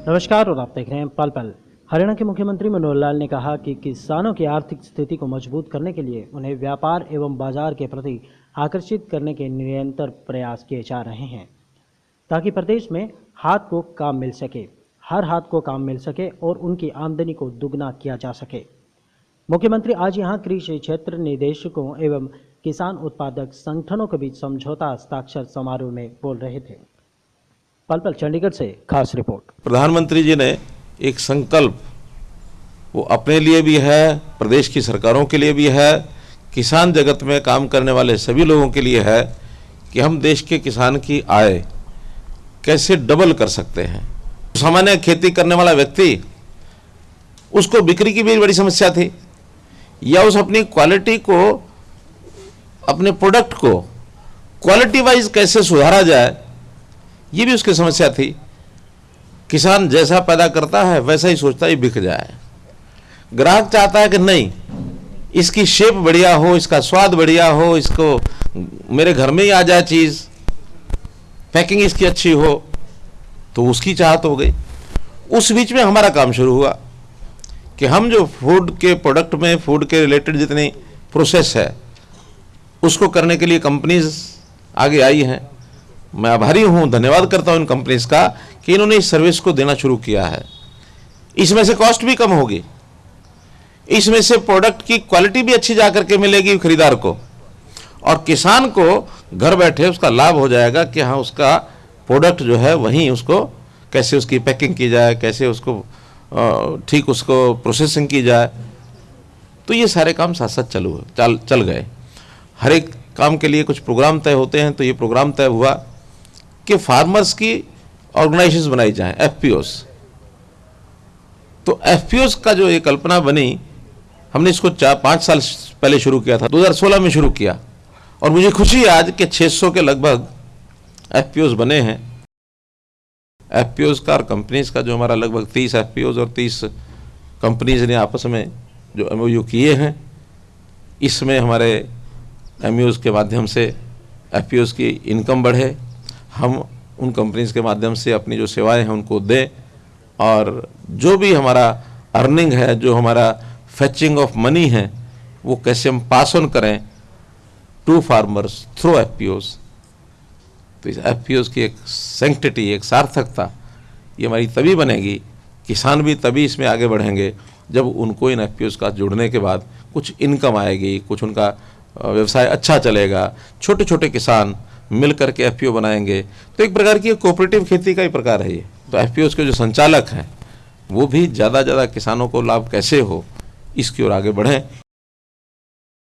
नमस्कार, और आप देख रहे हैं पल पल। हरियाणा के मुख्यमंत्री मनोहर लाल ने कहा कि किसानों की आर्थिक स्थिति को मज़बूत करने के लिए उन्हें व्यापार एवं बाज़ार के प्रति आकर्षित करने के निरंतर प्रयास किए जा रहे हैं, ताकि प्रदेश में हाथ को काम मिल सके, हर हाथ को काम मिल सके और उनकी आमदनी को दुगना किया जा सके। मुख्यमंत्री आज यहाँ कृषि क्षेत्र निदेशकों एवं किसान उत्पादक संगठनों के बीच समझौता हस्ताक्षर समारोह में बोल रहे थे। पल पल चंडीगढ़ से खास रिपोर्ट। प्रधानमंत्री जी ने एक संकल्प, वो अपने लिए भी है, प्रदेश की सरकारों के लिए भी है, किसान जगत में काम करने वाले सभी लोगों के लिए है कि हम देश के किसान की आय कैसे डबल कर सकते हैं। सामान्य खेती करने वाला व्यक्ति, उसको बिक्री की भी बड़ी समस्या थी, या उस अपनी क्वालिटी को, अपने प्रोडक्ट को क्वालिटी वाइज कैसे सुधारा जाए ये भी उसकी समस्या थी। किसान जैसा पैदा करता है, वैसा ही सोचता है बिक जाए। ग्राहक चाहता है कि नहीं, इसकी शेप बढ़िया हो, इसका स्वाद बढ़िया हो, इसको मेरे घर में ही आ जाए चीज़ पैकिंग इसकी अच्छी हो तो उसकी चाहत हो गई। उस बीच में हमारा काम शुरू हुआ कि हम जो फ़ूड के प्रोडक्ट में फ़ूड के रिलेटेड जितनी प्रोसेस है, उसको करने के लिए कंपनीज़ आगे आई हैं। मैं आभारी हूँ, धन्यवाद करता हूँ इन कंपनीज़ का कि इन्होंने इस सर्विस को देना शुरू किया है। इसमें से कॉस्ट भी कम होगी। इसमें से प्रोडक्ट की क्वालिटी भी अच्छी जाकर के मिलेगी खरीदार को। और किसान को घर बैठे उसका लाभ हो जाएगा कि हाँ उसका प्रोडक्ट जो है वहीं उसको कैसे उसकी पैकिंग की जाए, कैसे उसको ठीक उसको प्रोसेसिंग की जाए। तो ये सारे काम साथ साथ चलू चल चल गए। हर एक काम के लिए कुछ प्रोग्राम तय होते हैं तो ये प्रोग्राम तय हुआ। कि फार्मर्स की ऑर्गेनाइजेशन बनाई जाए एफ़ तो एफ़ का जो ये कल्पना बनी, हमने इसको चार, पाँच साल पहले शुरू किया था 2016 में शुरू किया। और मुझे खुशी आज के 600 के लगभग एफ़ बने हैं। एफ़ का और कंपनीज़ का जो हमारा लगभग 30 एफ़ और 30 कंपनीज़ ने आपस में जो एम किए हैं, इसमें हमारे एम के माध्यम से एफ़ की इनकम बढ़े। हम उन कंपनीज़ के माध्यम से अपनी जो सेवाएँ हैं उनको दें और जो भी हमारा अर्निंग है, जो हमारा फैचिंग ऑफ़ मनी है, वो कैसे हम पास ऑन करें? टू फार्मर्स थ्रू एफ़ तो इस एफ़ की एक सेंक्टिटी एक सार्थकता, ये हमारी तभी बनेगी, किसान भी तभी इसमें आगे बढ़ेंगे, जब उनको इन एफ़ का जुड़ने के बाद कुछ इनकम आएगी, कुछ उनका व्यवसाय अच्छा चलेगा। छोटे छोटे किसान मिल करके एफपीओ बनाएँगे। तो एक प्रकार की कोऑपरेटिव खेती का ही प्रकार है ये। तो एफ़ के जो संचालक हैं, वो भी ज़्यादा ज़्यादा किसानों को लाभ कैसे हो, इसकी ओर आगे बढ़ें।